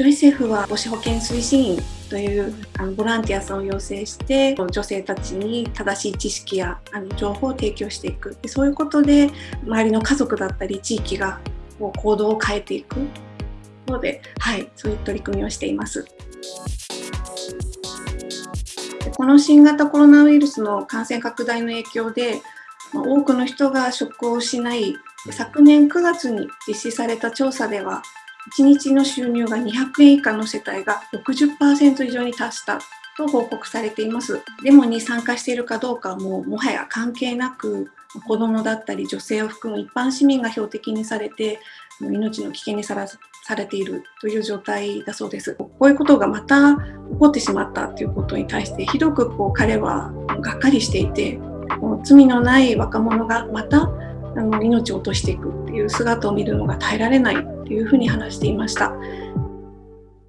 ジョイセフは母子保健推進員というあのボランティアさんを養成して女性たちに正しい知識やあの情報を提供していくでそういうことで周りの家族だったり地域がこう行動を変えていくので、はい、そういう取り組みをしています。この新型コロナウイルスの感染拡大の影響で多くの人が職を失い昨年9月に実施された調査では1日の収入が200円以下の世帯が60%以上に達したと報告されています。デモに参加しているかどうかはもうもはや関係なく子どもだったり女性を含む一般市民が標的にされて命の危険にさらされているという状態だそうです。こういうことがまた起こってしまったということに対してひどくこう彼はがっかりしていて罪のない若者がまたあの命を落としていくっていう姿を見るのが耐えられないいうふうに話していました。